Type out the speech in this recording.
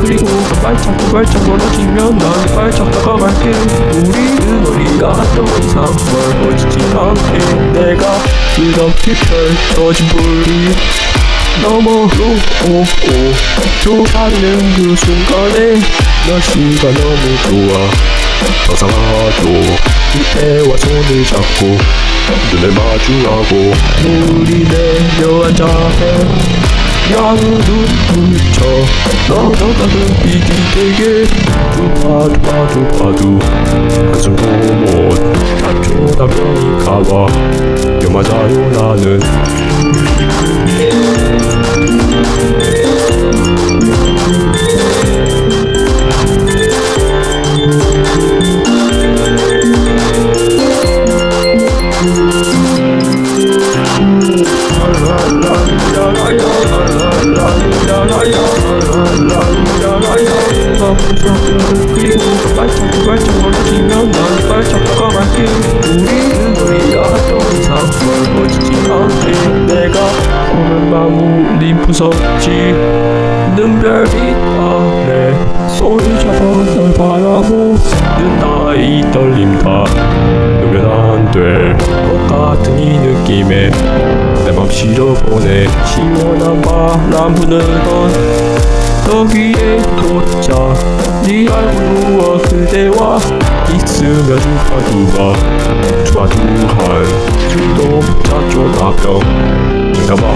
그리고 발짝 발짝 멀어지면 난 발짝 다가갈게 우리는 우리가 더 이상 멀어지지 않게 내가 이렇게 펼쳐진 불이 너머로 오고 쫓아내는 그 순간에 날씨가 너무 좋아. 서상하도 그때와 손을 잡고 눈을 마주하고 우리 내려앉아 양눈 묻혀 너너가 눈빛이 되게. 두바두 바두 바두 한숨도 못 찾쳐다보니 가봐 여 맞아요 나는 그 우린 무섭지 눈별빛 아래 손을 잡아 널 바라보는 나의 떨림 다 놓으면 안될 것 같은 이 느낌에 내 맘 실어보내 시원한 바람 부는 여기에 도착 네 얼굴 누워 그대와 있으면 두바두바 두바두한